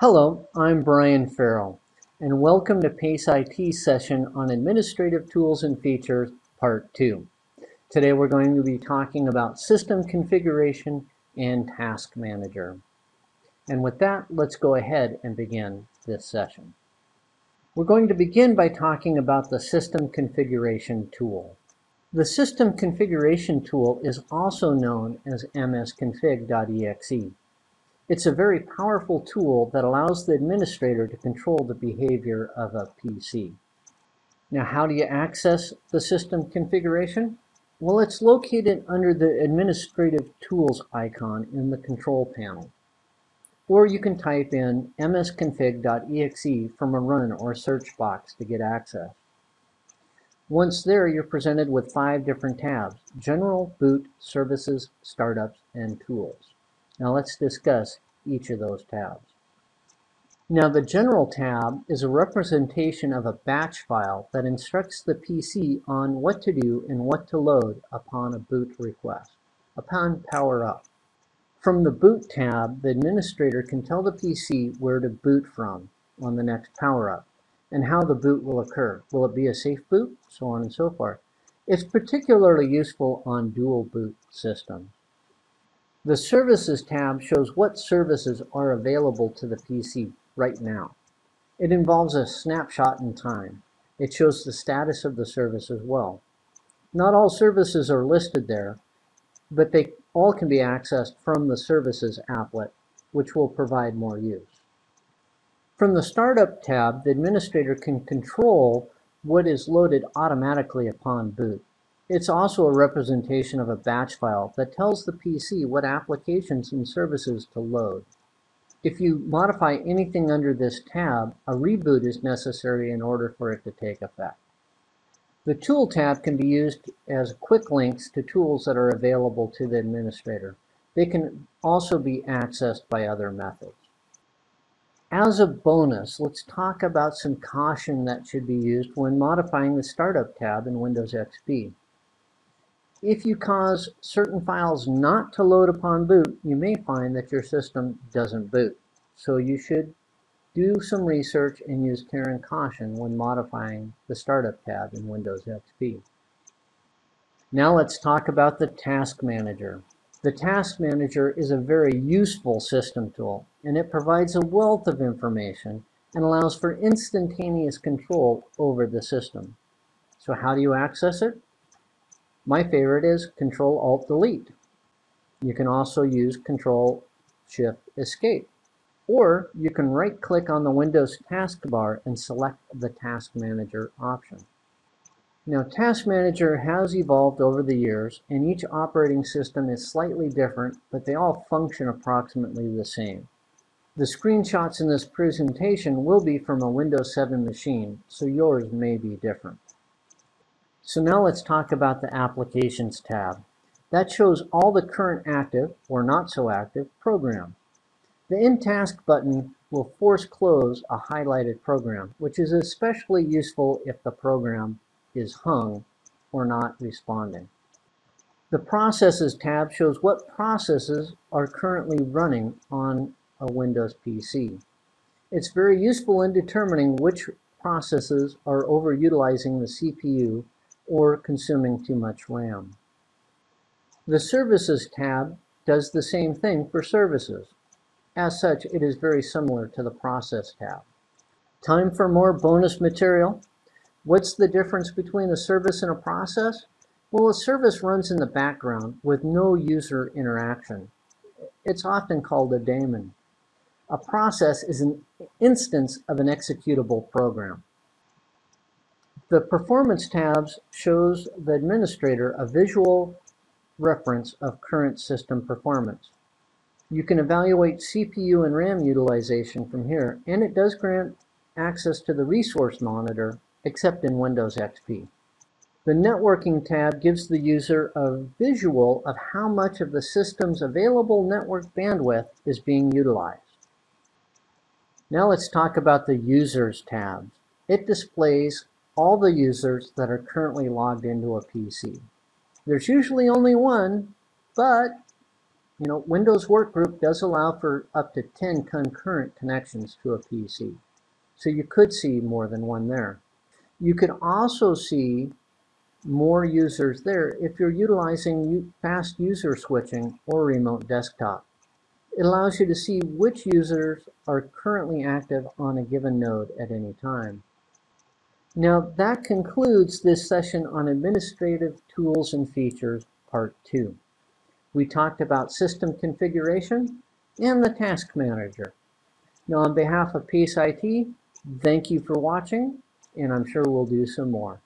Hello, I'm Brian Farrell, and welcome to PACE IT's session on Administrative Tools and Features, Part 2. Today we're going to be talking about System Configuration and Task Manager. And with that, let's go ahead and begin this session. We're going to begin by talking about the System Configuration tool. The System Configuration tool is also known as msconfig.exe. It's a very powerful tool that allows the administrator to control the behavior of a PC. Now, how do you access the system configuration? Well, it's located under the Administrative Tools icon in the control panel. Or you can type in msconfig.exe from a run or search box to get access. Once there, you're presented with five different tabs, General, Boot, Services, Startups, and Tools. Now let's discuss each of those tabs. Now the General tab is a representation of a batch file that instructs the PC on what to do and what to load upon a boot request, upon power up. From the Boot tab, the administrator can tell the PC where to boot from on the next power up and how the boot will occur. Will it be a safe boot? So on and so forth. It's particularly useful on dual boot systems. The Services tab shows what services are available to the PC right now. It involves a snapshot in time. It shows the status of the service as well. Not all services are listed there, but they all can be accessed from the Services applet, which will provide more use. From the Startup tab, the administrator can control what is loaded automatically upon boot. It's also a representation of a batch file that tells the PC what applications and services to load. If you modify anything under this tab, a reboot is necessary in order for it to take effect. The Tool tab can be used as quick links to tools that are available to the administrator. They can also be accessed by other methods. As a bonus, let's talk about some caution that should be used when modifying the Startup tab in Windows XP. If you cause certain files not to load upon boot, you may find that your system doesn't boot. So you should do some research and use care and caution when modifying the Startup tab in Windows XP. Now let's talk about the Task Manager. The Task Manager is a very useful system tool, and it provides a wealth of information and allows for instantaneous control over the system. So how do you access it? My favorite is Control Alt Delete. You can also use Control Shift Escape. Or you can right click on the Windows taskbar and select the Task Manager option. Now Task Manager has evolved over the years and each operating system is slightly different, but they all function approximately the same. The screenshots in this presentation will be from a Windows 7 machine, so yours may be different. So now let's talk about the Applications tab. That shows all the current active, or not so active, program. The End Task button will force close a highlighted program, which is especially useful if the program is hung or not responding. The Processes tab shows what processes are currently running on a Windows PC. It's very useful in determining which processes are overutilizing the CPU or consuming too much RAM. The Services tab does the same thing for services. As such, it is very similar to the Process tab. Time for more bonus material. What's the difference between a service and a process? Well, a service runs in the background with no user interaction. It's often called a daemon. A process is an instance of an executable program. The Performance tabs shows the administrator a visual reference of current system performance. You can evaluate CPU and RAM utilization from here, and it does grant access to the resource monitor, except in Windows XP. The Networking tab gives the user a visual of how much of the system's available network bandwidth is being utilized. Now let's talk about the Users tab. It displays all the users that are currently logged into a PC. There's usually only one, but You know, Windows Workgroup does allow for up to 10 concurrent connections to a PC. So you could see more than one there. You could also see more users there if you're utilizing fast user switching or remote desktop. It allows you to see which users are currently active on a given node at any time. Now that concludes this session on administrative tools and features part two. We talked about system configuration and the task manager. Now on behalf of Pace IT, thank you for watching and I'm sure we'll do some more.